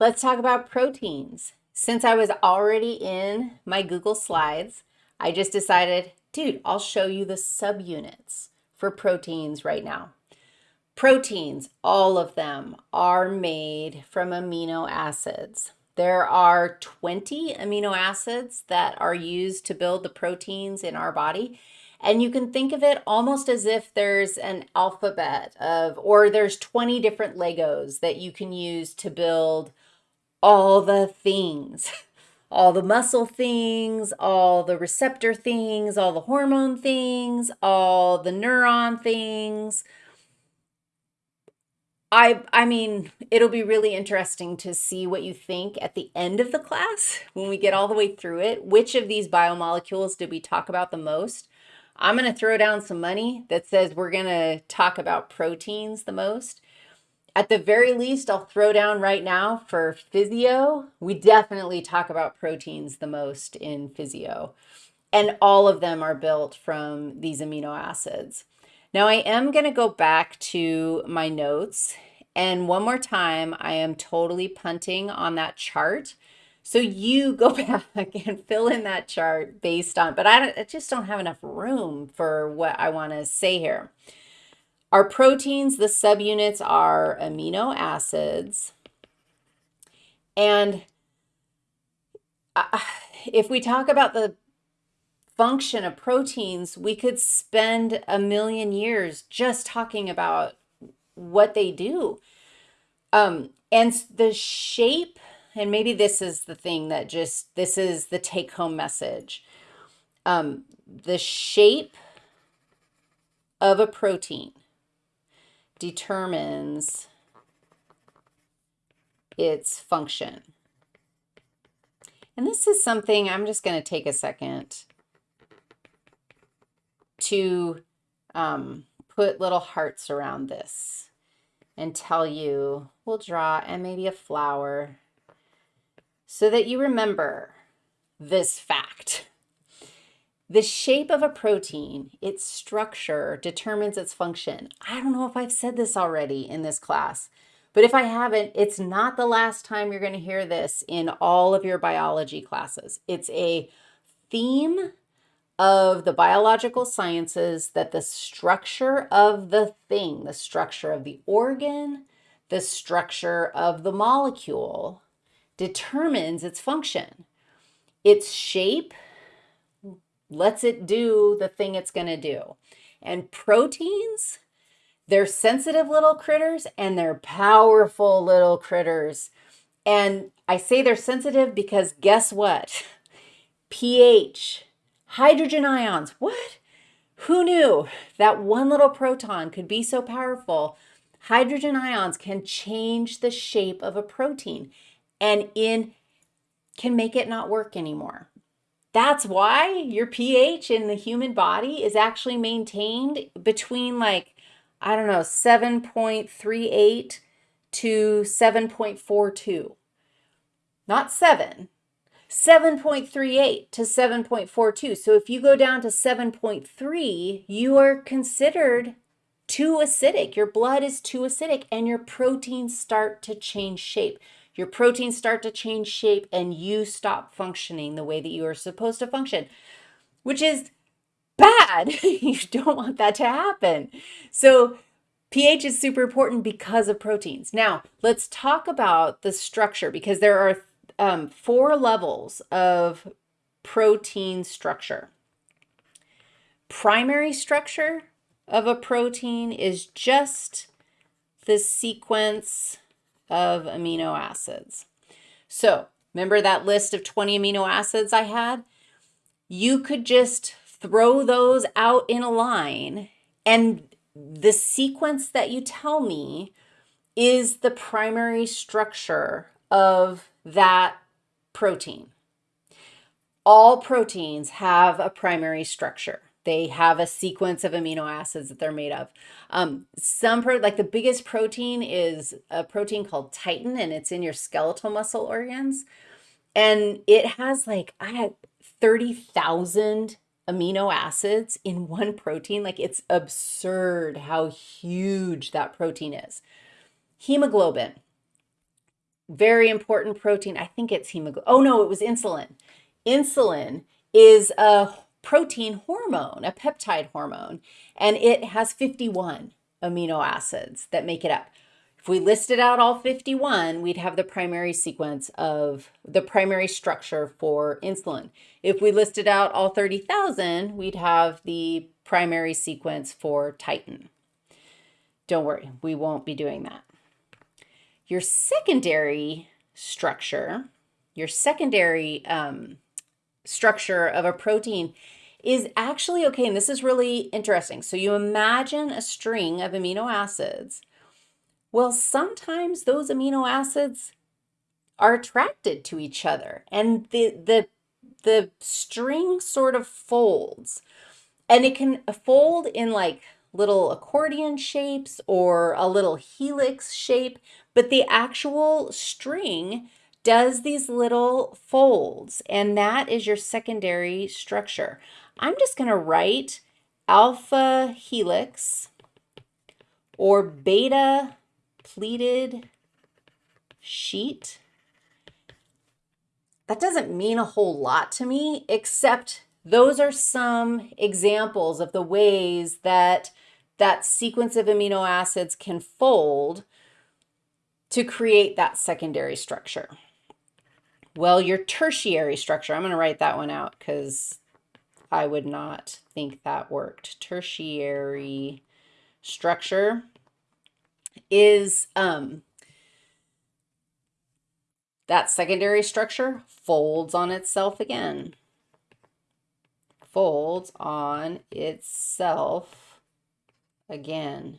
Let's talk about proteins. Since I was already in my Google Slides, I just decided, dude, I'll show you the subunits for proteins right now. Proteins, all of them are made from amino acids. There are 20 amino acids that are used to build the proteins in our body. And you can think of it almost as if there's an alphabet of, or there's 20 different Legos that you can use to build all the things, all the muscle things, all the receptor things, all the hormone things, all the neuron things. I, I mean, it'll be really interesting to see what you think at the end of the class when we get all the way through it. Which of these biomolecules did we talk about the most? I'm going to throw down some money that says we're going to talk about proteins the most. At the very least, I'll throw down right now for physio, we definitely talk about proteins the most in physio. And all of them are built from these amino acids. Now I am going to go back to my notes. And one more time, I am totally punting on that chart. So you go back and fill in that chart based on, but I, I just don't have enough room for what I want to say here. Our proteins, the subunits are amino acids. And uh, if we talk about the function of proteins, we could spend a million years just talking about what they do. Um, and the shape, and maybe this is the thing that just, this is the take home message. Um, the shape of a protein determines its function. And this is something I'm just going to take a second to um, put little hearts around this and tell you, we'll draw and maybe a flower so that you remember this fact. The shape of a protein, its structure, determines its function. I don't know if I've said this already in this class, but if I haven't, it's not the last time you're going to hear this in all of your biology classes. It's a theme of the biological sciences that the structure of the thing, the structure of the organ, the structure of the molecule determines its function. Its shape lets it do the thing it's going to do. And proteins, they're sensitive little critters and they're powerful little critters. And I say they're sensitive because guess what? pH, hydrogen ions, what? Who knew that one little proton could be so powerful? Hydrogen ions can change the shape of a protein and in can make it not work anymore. That's why your pH in the human body is actually maintained between like, I don't know, 7.38 to 7.42. Not 7, 7.38 to 7.42. So if you go down to 7.3, you are considered too acidic. Your blood is too acidic and your proteins start to change shape. Your proteins start to change shape and you stop functioning the way that you are supposed to function, which is bad. you don't want that to happen. So pH is super important because of proteins. Now, let's talk about the structure because there are um, four levels of protein structure. Primary structure of a protein is just the sequence of amino acids. So remember that list of 20 amino acids I had? You could just throw those out in a line and the sequence that you tell me is the primary structure of that protein. All proteins have a primary structure. They have a sequence of amino acids that they're made of. Um, some, pro like the biggest protein is a protein called titin, and it's in your skeletal muscle organs. And it has like, I had 30,000 amino acids in one protein. Like it's absurd how huge that protein is. Hemoglobin. very important protein. I think it's hemoglobin. Oh, no, it was insulin. Insulin is a protein hormone, a peptide hormone, and it has 51 amino acids that make it up. If we listed out all 51, we'd have the primary sequence of the primary structure for insulin. If we listed out all 30,000, we'd have the primary sequence for titin. Don't worry, we won't be doing that. Your secondary structure, your secondary um, structure of a protein is actually okay, and this is really interesting. So you imagine a string of amino acids. Well, sometimes those amino acids are attracted to each other, and the the the string sort of folds, and it can fold in like little accordion shapes or a little helix shape, but the actual string does these little folds, and that is your secondary structure. I'm just going to write alpha helix or beta pleated sheet. That doesn't mean a whole lot to me, except those are some examples of the ways that that sequence of amino acids can fold to create that secondary structure. Well, your tertiary structure, I'm going to write that one out because I would not think that worked. Tertiary structure is um, that secondary structure folds on itself again. Folds on itself again.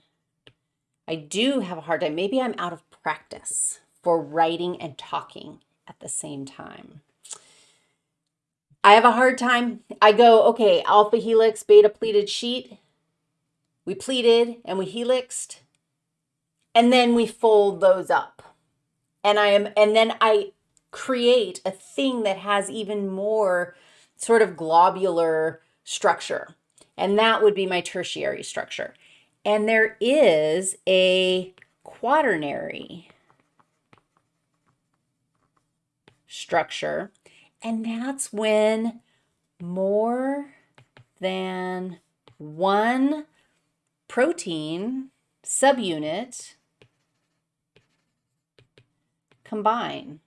I do have a hard time. Maybe I'm out of practice for writing and talking at the same time. I have a hard time. I go, okay, alpha helix, beta pleated sheet. We pleated and we helixed. And then we fold those up. And I am and then I create a thing that has even more sort of globular structure. And that would be my tertiary structure. And there is a quaternary structure. And that's when more than one protein subunit combine.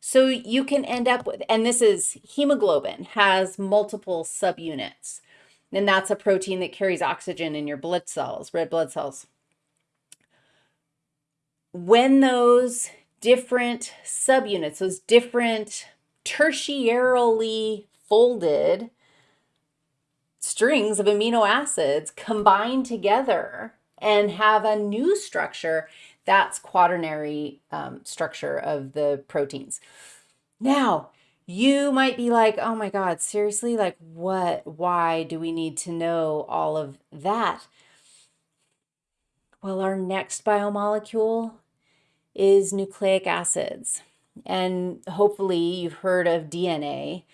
So you can end up with, and this is hemoglobin, has multiple subunits. And that's a protein that carries oxygen in your blood cells, red blood cells. When those different subunits, those different tertiarily folded strings of amino acids combine together and have a new structure, that's quaternary um, structure of the proteins. Now, you might be like, oh my God, seriously? Like, what? Why do we need to know all of that? Well, our next biomolecule is nucleic acids. And hopefully you've heard of DNA.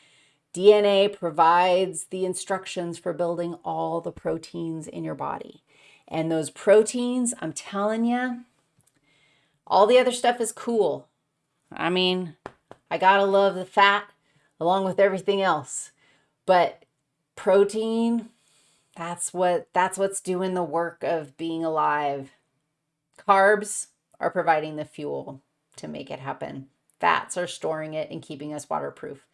DNA provides the instructions for building all the proteins in your body. And those proteins, I'm telling you, all the other stuff is cool. I mean, I gotta love the fat along with everything else. But protein, that's what that's what's doing the work of being alive. Carbs, are providing the fuel to make it happen. Fats are storing it and keeping us waterproof.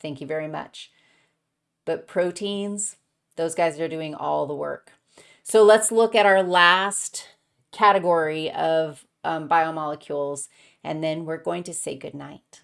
Thank you very much. But proteins, those guys are doing all the work. So let's look at our last category of um, biomolecules, and then we're going to say goodnight.